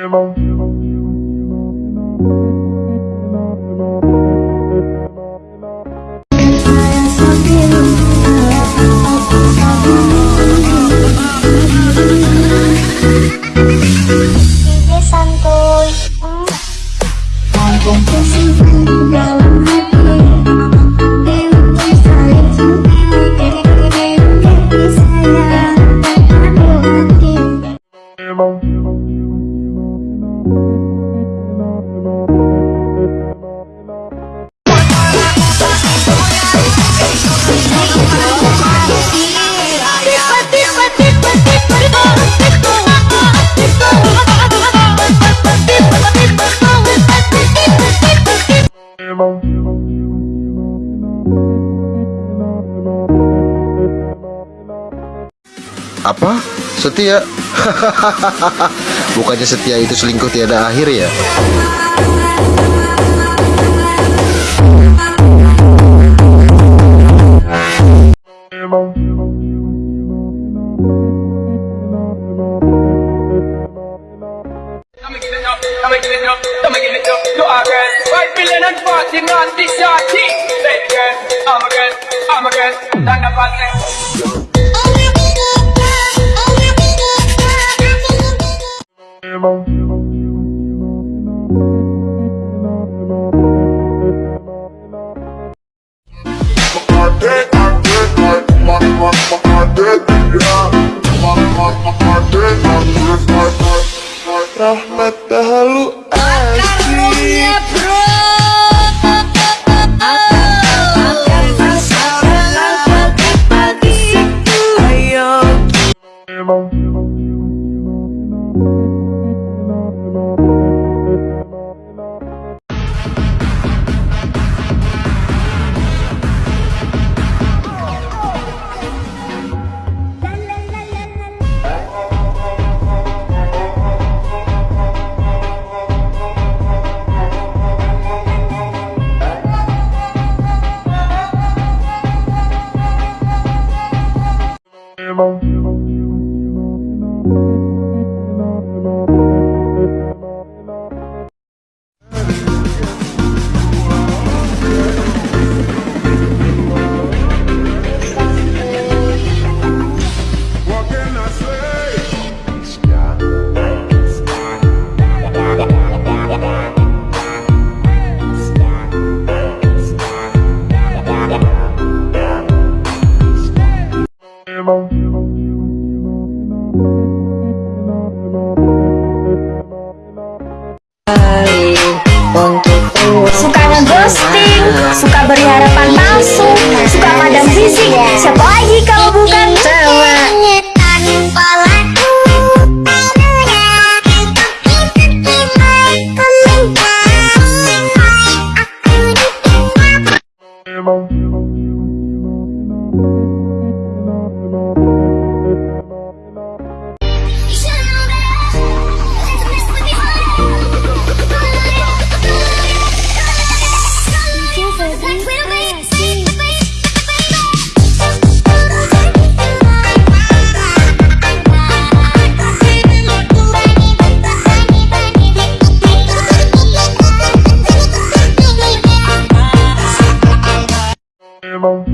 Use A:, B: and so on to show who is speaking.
A: Hello.
B: apa? Setia. Bukannya setia itu selingkuh tiada akhir ya?
C: I'm Suka ngeghosting, suka beri
D: harapan palsu,
B: 吗？